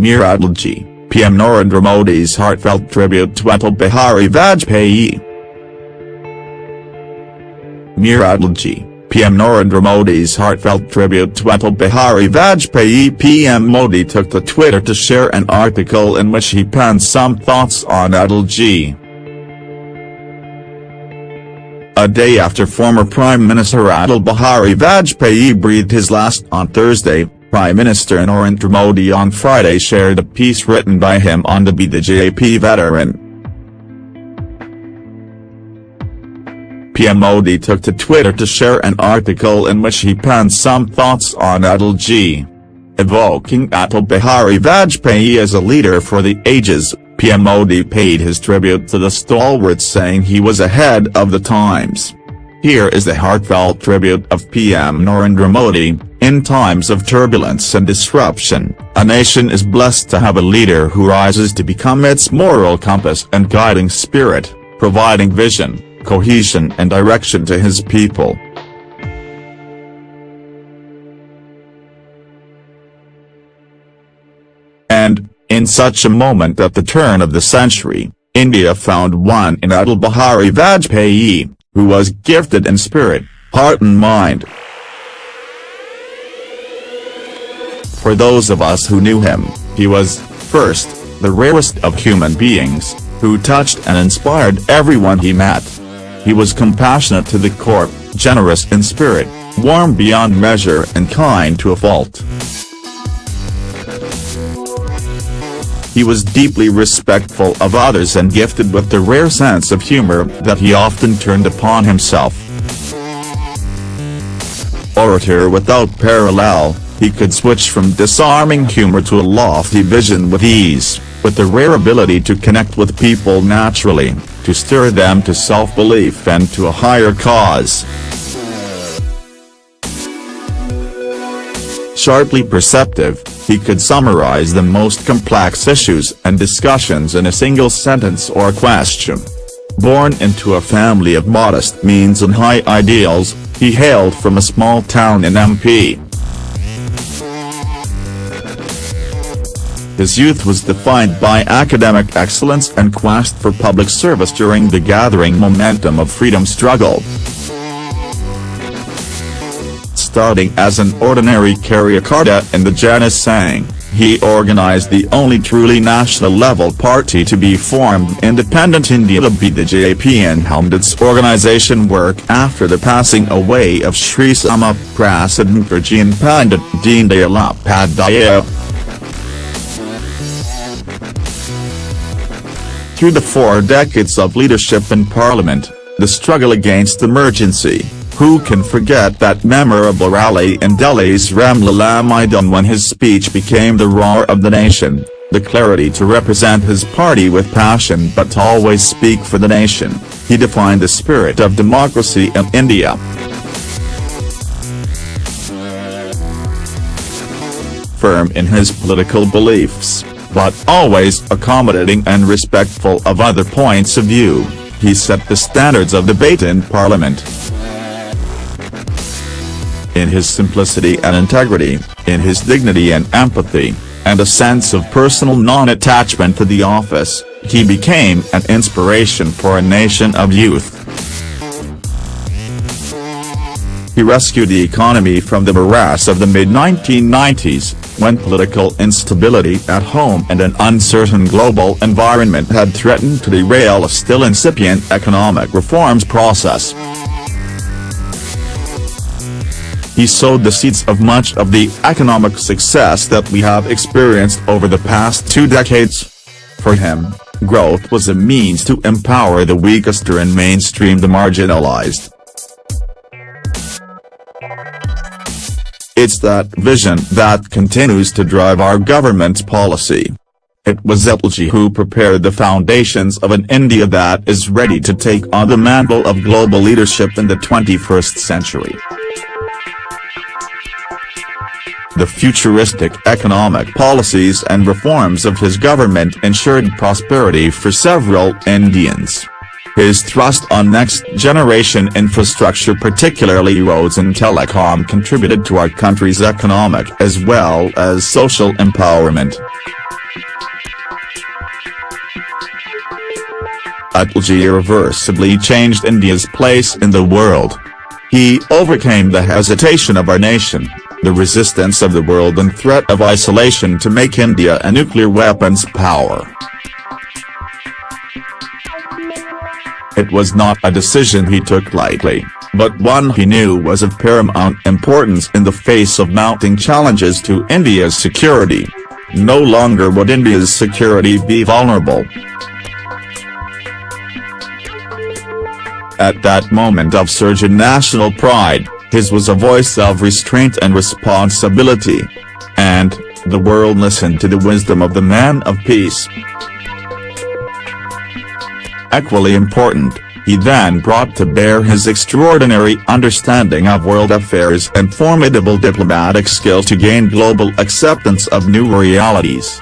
Mir Atalji, PM Narendra Modi's heartfelt tribute to Atal Bihari Vajpayee. Mir Atalji, PM Narendra Modi's heartfelt tribute to Atal Bihari Vajpayee PM Modi took to Twitter to share an article in which he penned some thoughts on Atalji. A day after former Prime Minister Atal Bihari Vajpayee breathed his last on Thursday, Prime Minister Narendra Modi on Friday shared a piece written by him on the BJP veteran. PM Modi took to Twitter to share an article in which he penned some thoughts on Atalji. Evoking Atal Bihari Vajpayee as a leader for the ages, PM Modi paid his tribute to the stalwart saying he was ahead of the times. Here is the heartfelt tribute of PM Narendra Modi, in times of turbulence and disruption, a nation is blessed to have a leader who rises to become its moral compass and guiding spirit, providing vision, cohesion and direction to his people. And, in such a moment at the turn of the century, India found one in Atal Bihari Vajpayee, who was gifted in spirit, heart and mind. For those of us who knew him, he was, first, the rarest of human beings, who touched and inspired everyone he met. He was compassionate to the core, generous in spirit, warm beyond measure and kind to a fault. He was deeply respectful of others and gifted with the rare sense of humor that he often turned upon himself. Orator without parallel, he could switch from disarming humor to a lofty vision with ease, with the rare ability to connect with people naturally, to stir them to self-belief and to a higher cause. Sharply perceptive, he could summarize the most complex issues and discussions in a single sentence or question. Born into a family of modest means and high ideals, he hailed from a small town in MP. His youth was defined by academic excellence and quest for public service during the gathering momentum of freedom struggle. Starting as an ordinary Karyakarta in the Jana Sangh, he organized the only truly national-level party to be formed Independent India to BJP and helmed its organization work after the passing away of Sri Syama Prasad Mukherjee and Pandit Deendayal Upadhyaya. Through the four decades of leadership in parliament, the struggle against emergency, who can forget that memorable rally in Delhi's Ramlila Maidan when his speech became the roar of the nation, the clarity to represent his party with passion but always speak for the nation, he defined the spirit of democracy in India. Firm in his political beliefs, but always accommodating and respectful of other points of view, he set the standards of debate in parliament. In his simplicity and integrity, in his dignity and empathy, and a sense of personal non-attachment to the office, he became an inspiration for a nation of youth. He rescued the economy from the morass of the mid-1990s, when political instability at home and an uncertain global environment had threatened to derail a still incipient economic reforms process. He sowed the seeds of much of the economic success that we have experienced over the past two decades. For him, growth was a means to empower the weakest and mainstream the marginalized. It's that vision that continues to drive our government's policy. It was Atalji who prepared the foundations of an India that is ready to take on the mantle of global leadership in the 21st century. The futuristic economic policies and reforms of his government ensured prosperity for several Indians. His thrust on next-generation infrastructure particularly roads and telecom contributed to our country's economic as well as social empowerment. Atalji irreversibly changed India's place in the world. He overcame the hesitation of our nation, the resistance of the world and threat of isolation to make India a nuclear weapons power. It was not a decision he took lightly, but one he knew was of paramount importance in the face of mounting challenges to India's security. No longer would India's security be vulnerable. At that moment of surging national pride, his was a voice of restraint and responsibility. And, the world listened to the wisdom of the man of peace. Equally important, he then brought to bear his extraordinary understanding of world affairs and formidable diplomatic skill to gain global acceptance of new realities.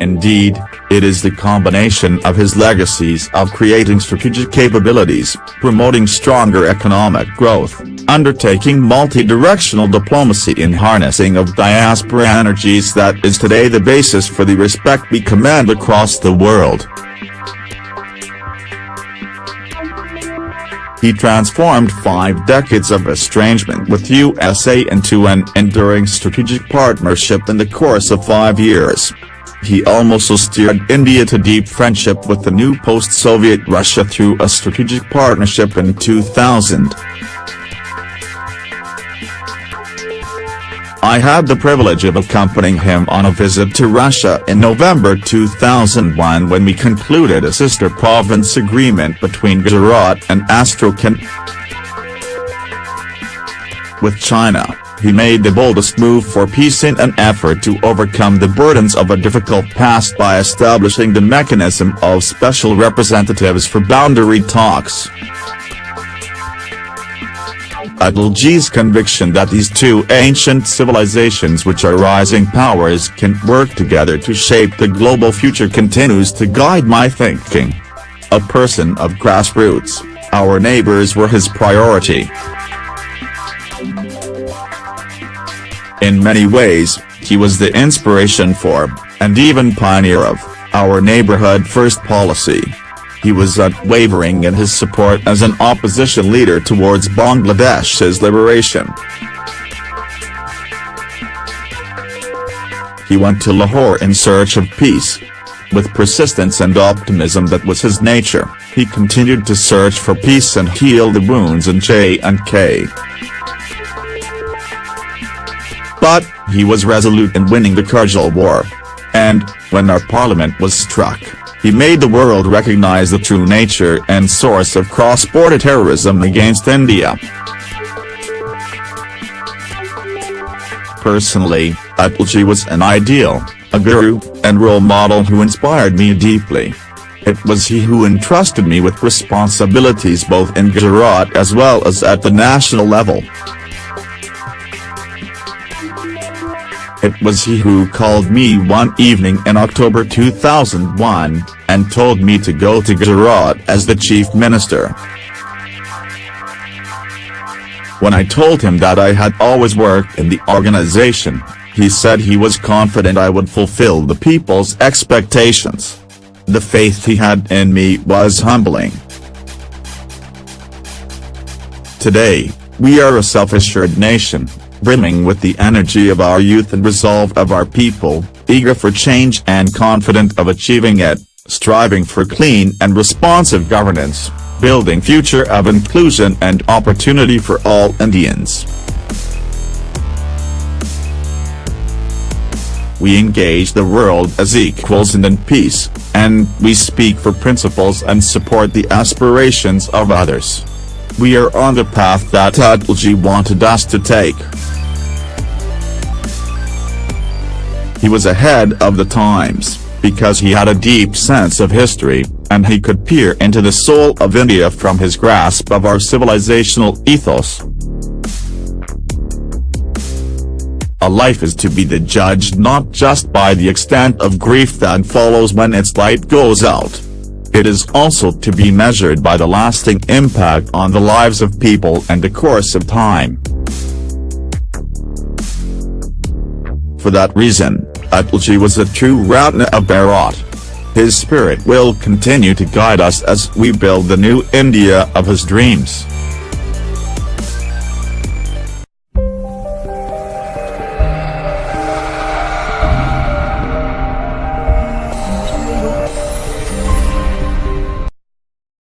Indeed, it is the combination of his legacies of creating strategic capabilities, promoting stronger economic growth, undertaking multi-directional diplomacy in harnessing of diaspora energies that is today the basis for the respect we command across the world. He transformed five decades of estrangement with USA into an enduring strategic partnership in the course of five years. He also steered India to deep friendship with the new post-Soviet Russia through a strategic partnership in 2000. I had the privilege of accompanying him on a visit to Russia in November 2001 when we concluded a sister province agreement between Gujarat and Astrakhan. With China he made the boldest move for peace in an effort to overcome the burdens of a difficult past by establishing the mechanism of special representatives for boundary talks. Atalji's conviction that these two ancient civilizations which are rising powers can work together to shape the global future continues to guide my thinking. A person of grassroots, our neighbors were his priority. In many ways, he was the inspiration for, and even pioneer of, our neighborhood first policy. He was unwavering in his support as an opposition leader towards Bangladesh's liberation. He went to Lahore in search of peace. With persistence and optimism that was his nature, he continued to search for peace and heal the wounds in J&K. But, he was resolute in winning the Kargil War. And, when our parliament was struck, he made the world recognize the true nature and source of cross-border terrorism against India. Personally, Atalji was an ideal, a guru, and role model who inspired me deeply. It was he who entrusted me with responsibilities both in Gujarat as well as at the national level. It was he who called me one evening in October 2001, and told me to go to Gujarat as the chief minister. When I told him that I had always worked in the organization, he said he was confident I would fulfill the people's expectations. The faith he had in me was humbling. Today, we are a self-assured nation, brimming with the energy of our youth and resolve of our people, eager for change and confident of achieving it, striving for clean and responsive governance, building future of inclusion and opportunity for all Indians. We engage the world as equals and in peace, and we speak for principles and support the aspirations of others. We are on the path that Atalji wanted us to take. He was ahead of the times, because he had a deep sense of history, and he could peer into the soul of India from his grasp of our civilizational ethos. A life is to be the judged not just by the extent of grief that follows when its light goes out. It is also to be measured by the lasting impact on the lives of people and the course of time. For that reason, Atalji was a true Ratna of Bharat. His spirit will continue to guide us as we build the new India of his dreams.